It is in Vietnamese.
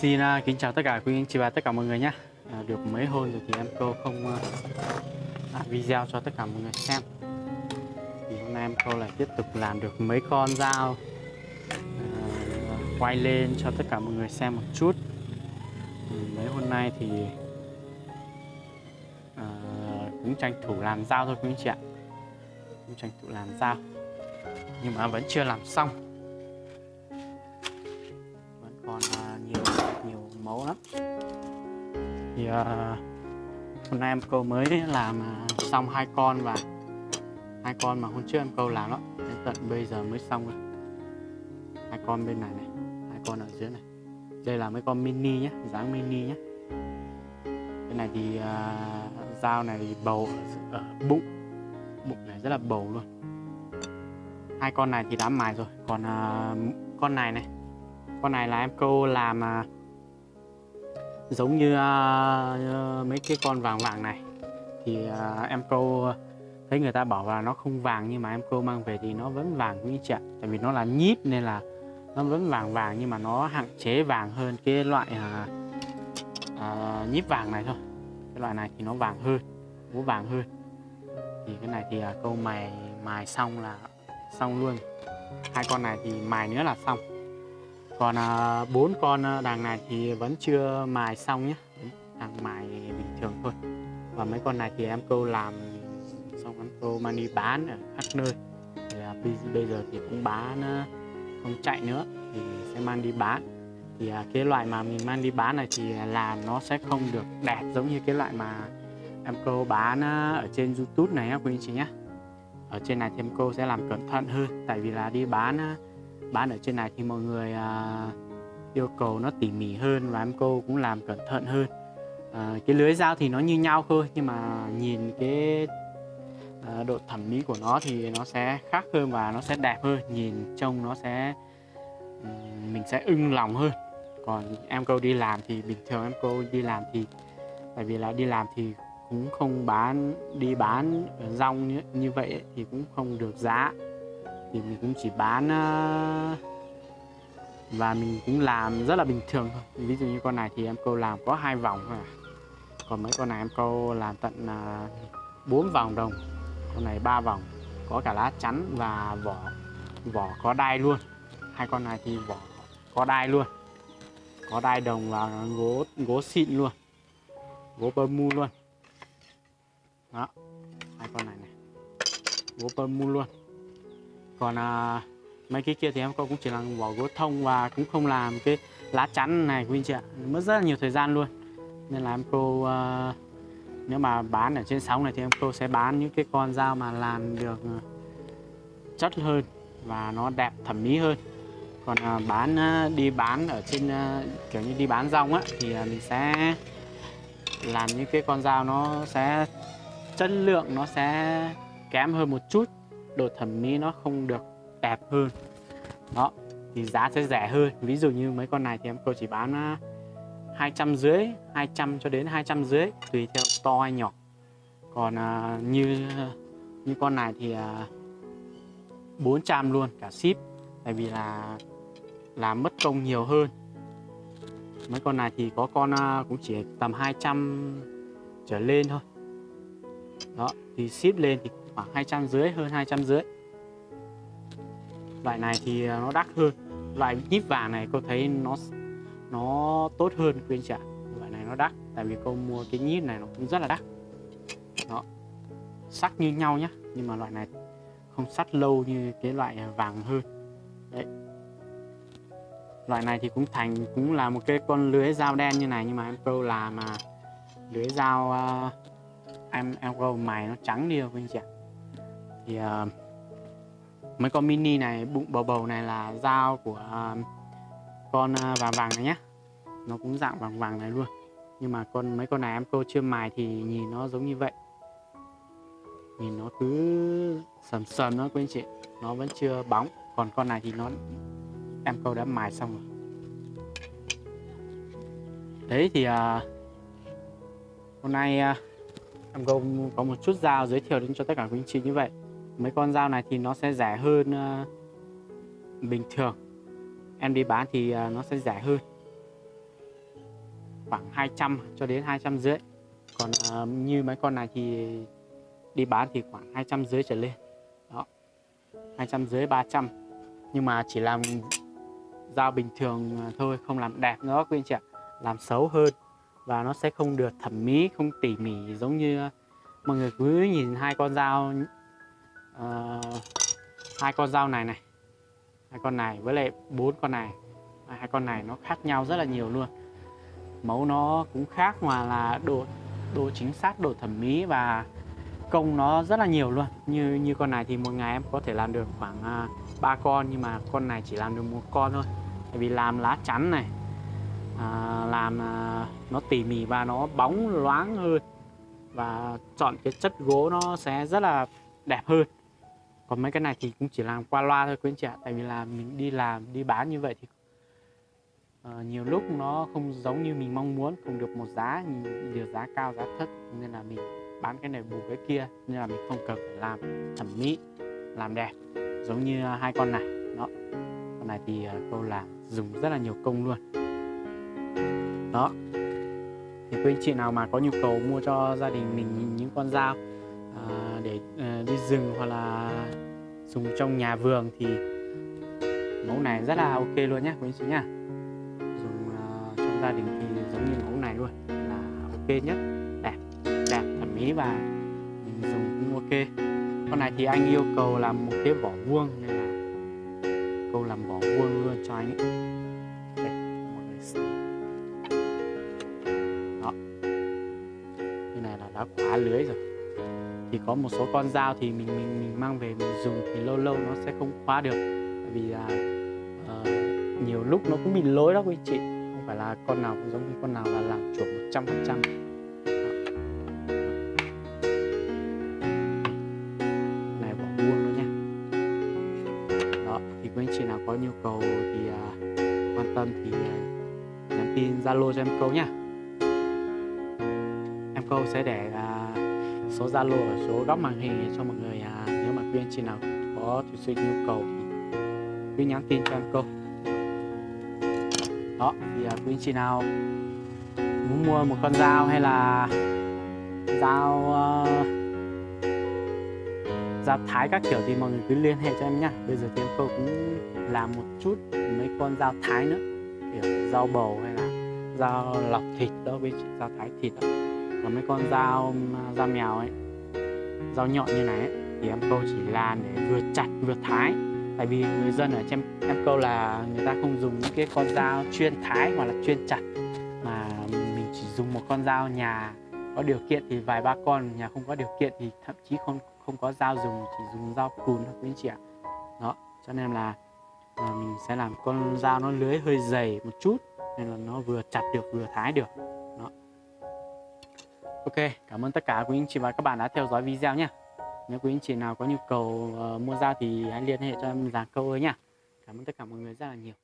Xin uh, kính chào tất cả quý anh chị và tất cả mọi người nhé. À, Được mấy hôm rồi thì em cô không à, uh, làm video cho tất cả mọi người xem. Thì hôm nay em cô lại tiếp tục làm được mấy con dao uh, Quay lên cho tất cả mọi người xem một chút. Ừ, mấy hôm nay thì uh, cũng tranh thủ làm dao thôi quý anh chị ạ. Cũng tranh thủ làm dao Nhưng mà vẫn chưa làm xong. Thì uh, hôm nay em câu mới làm ờ, xong hai con và hai con mà hôm trước em câu làm đó đến tận bây giờ mới xong rồi hai con bên này này hai con ở dưới này. Đây là mấy con mini nhé dáng mini nhé cái này thì uh, dao này bầu ở, ở bụng. Bụng này rất là bầu luôn. Hai con này thì đã mài rồi. Còn uh, con này này con này là em câu làm uh, giống như uh, mấy cái con vàng vàng này. Thì uh, em câu thấy người ta bảo là nó không vàng nhưng mà em câu mang về thì nó vẫn vàng như chị ạ tại vì nó là nhíp nên là nó vẫn vàng vàng nhưng mà nó hạn chế vàng hơn cái loại uh, uh, nhíp vàng này thôi. Cái loại này thì nó vàng hơn vũ vàng hơn. Thì cái này thì uh, câu mài mài xong là xong luôn. Hai con này thì mài nữa là xong còn à, bốn con à, đàn này thì vẫn chưa mài xong nhé đang mài bình thường thôi. Và mấy con này thì em câu làm xong em câu mang đi bán ở khắp nơi. Thì à, bây giờ thì cũng bán không chạy nữa thì sẽ mang đi bán. Thì cái loại mà mình mang đi bán này thì làm nó sẽ không được đẹp giống như cái loại mà em câu bán ở trên youtube này quý anh chị nhé ở trên này thì em cô sẽ làm cẩn thận hơn. Tại vì là đi bán bán ở trên này thì mọi người à, yêu cầu nó tỉ mỉ hơn và em cô cũng làm cẩn thận hơn. À, cái lưới dao thì nó như nhau thôi nhưng mà nhìn cái à, độ thẩm mỹ của nó thì nó sẽ khác hơn và nó sẽ đẹp hơn. Nhìn trông nó sẽ mình sẽ ưng lòng hơn. Còn em cô đi làm thì bình thường em cô đi làm thì tại vì là đi làm thì cũng không bán đi bán rong như, như vậy ấy, thì cũng không được giá thì mình cũng chỉ bán ờ, và mình cũng làm rất là bình thường thôi. Ví dụ như con này thì em câu làm có hai vòng thôi à. còn mấy con này em câu làm tận ờ, bốn vòng đồng. Con này ba vòng, có cả lá chắn và vỏ vỏ có đai luôn. Hai con này thì vỏ có đai luôn. Có đai đồng và gỗ gỗ xịn luôn. Gỗ bơ mu luôn. Đó, hai con này này. Gỗ bơ mu luôn còn à, mấy cái kia thì em cũng chỉ là vỏ gỗ thông và cũng không làm cái lá chắn này quý anh chị ạ. Mất rất là nhiều thời gian luôn. Nên là em cô à, nếu mà bán ở trên sóng này thì em cô sẽ bán những cái con dao mà làm được à, chất hơn và nó đẹp thẩm mỹ hơn. Còn à, bán à, đi bán ở trên à, kiểu như đi bán rong á thì à, mình sẽ làm những cái con dao nó sẽ chất lượng nó sẽ kém hơn một chút độ thẩm mỹ nó không được đẹp hơn. Đó, thì giá sẽ rẻ hơn. Ví dụ như mấy con này thì em, cô chỉ bán 200 dưới 200 cho đến 200 dưới tùy theo to hay nhỏ. Còn à, như như con này thì à, 400 luôn, cả ship. Tại vì là làm mất công nhiều hơn. Mấy con này thì có con à, cũng chỉ tầm 200 trở lên thôi. Đó, thì ship lên thì khoảng 200 dưới hơn 200 dưới loại này thì à, nó đắt hơn. Loại nhíp vàng này cô thấy nó nó tốt hơn khuyên trả loại này nó đắt tại vì cô mua cái nhíp này nó cũng rất là đắt. Đó. Sắc như nhau nhá nhưng mà loại này không sắt lâu như cái loại vàng hơn. Đấy. Loại này thì cũng thành cũng là một cái con lưới dao đen như này nhưng mà em pro là mà lưới dao uh, em em pro mày nó trắng đi rồi anh chị ạ thì uh, mấy con mini này bụng bầu bầu này là dao của uh, con uh, vàng vàng này nhé nó cũng dạng vàng vàng này luôn. Nhưng mà con mấy con này em cô chưa mài thì nhìn nó giống như vậy. Nhìn nó cứ sầm sầm nó quý anh chị. Nó vẫn chưa bóng. Còn con này thì nó em câu đã mài xong rồi. Đấy thì à, hôm nay à, em câu có một chút dao giới thiệu đến cho tất cả quý anh chị như vậy mấy con dao này thì nó sẽ rẻ hơn uh, bình thường. Em đi bán thì uh, nó sẽ rẻ hơn. Khoảng 200 cho đến 200 rưỡi. Còn ờ, như mấy con này thì đi bán thì khoảng 200 rưỡi trở lên. Đó 200 rưỡi 300 nhưng mà chỉ làm dao bình thường thôi không làm đẹp nữa quý anh chị ạ. Làm xấu hơn và nó sẽ không được thẩm mỹ không tỉ mỉ giống như mọi người cứ nhìn hai con dao uh, hai con dao này này. Hai con này với lại bốn con này. Hai con này nó khác nhau rất là nhiều luôn. Mẫu nó cũng khác mà là độ độ chính xác độ thẩm mỹ và công nó rất là nhiều luôn. Như như con này thì một ngày em có thể làm được khoảng à, uh, 3 con nhưng mà con này chỉ làm được một con thôi. Tại vì làm lá chắn này à, làm à, nó tỉ mỉ và nó bóng loáng hơn. Và chọn cái chất gỗ nó sẽ rất là đẹp hơn còn mấy cái này thì cũng chỉ làm qua loa thôi quý anh chị ạ. Tại vì là mình đi làm đi bán như vậy thì uh, nhiều lúc nó không giống như mình mong muốn không được một giá được giá cao giá thấp. Nên là mình bán cái này bù cái kia nên là mình không cần phải làm thẩm mỹ làm đẹp giống như ờ, hai con này. Đó. Con này thì ờ, uh, câu làm dùng rất là nhiều công luôn. Đó. Thì quý anh chị nào mà có nhu cầu mua cho gia đình mình những con dao à, để à, đi rừng hoặc là dùng trong nhà vườn thì mẫu này rất là ok luôn nhé quý anh chị nhá. Dùng uh, trong gia đình thì giống như mẫu này luôn là ok nhất. Đẹp đẹp thẩm mỹ và mình dùng cũng ok. Con này thì anh yêu cầu làm một cái vỏ vuông nên là câu làm vỏ vuông luôn cho anh ấy. Đó. Như này là đã khóa lưới rồi thì có một số con dao thì mình mình mình mang về mình dùng thì lâu lâu nó sẽ không khóa được. Tại vì là uh, nhiều lúc nó cũng bị lỗi đó quý chị. Không phải là con nào cũng giống như con nào là làm chuẩn một trăm phần trăm. Này bỏ buông luôn nha. Đó thì quý anh chị nào có nhu cầu thì uh, quan tâm thì uh, nhắn tin zalo cho em câu nhá câu sẽ để uh, số Zalo và số góc màn hình cho mọi người à, nếu mà quý anh chị nào có thực sự nhu cầu thì cứ nhắn tin cho em câu đó thì à, quý anh chị nào muốn mua một con dao hay là dao uh, dao thái các kiểu thì mọi người cứ liên hệ cho em nhá. Bây giờ thì em câu cũng làm một chút mấy con dao thái nữa kiểu dao bầu hay là dao lọc thịt đó với chị dao thái thịt đó là mấy con dao à, dao mèo ấy dao nhọn như này ấy, thì em câu chỉ là để vừa chặt vừa thái. Tại vì người dân ở trên em câu là người ta không dùng những cái con dao chuyên thái hoặc là chuyên chặt mà mình chỉ dùng một con dao nhà có điều kiện thì vài ba con nhà không có điều kiện thì thậm chí không không có dao dùng chỉ dùng dao cùn thôi quý anh chị ạ. Đó cho nên là à, mình sẽ làm con dao nó lưới hơi dày một chút nên là nó vừa chặt được vừa thái được. Ok, cảm ơn tất cả quý anh chị và các bạn đã theo dõi video nhé. Nếu quý anh chị nào có nhu cầu uh, mua dao thì hãy liên hệ cho em giảng câu ơi nhá. Cảm ơn tất cả mọi người rất là nhiều.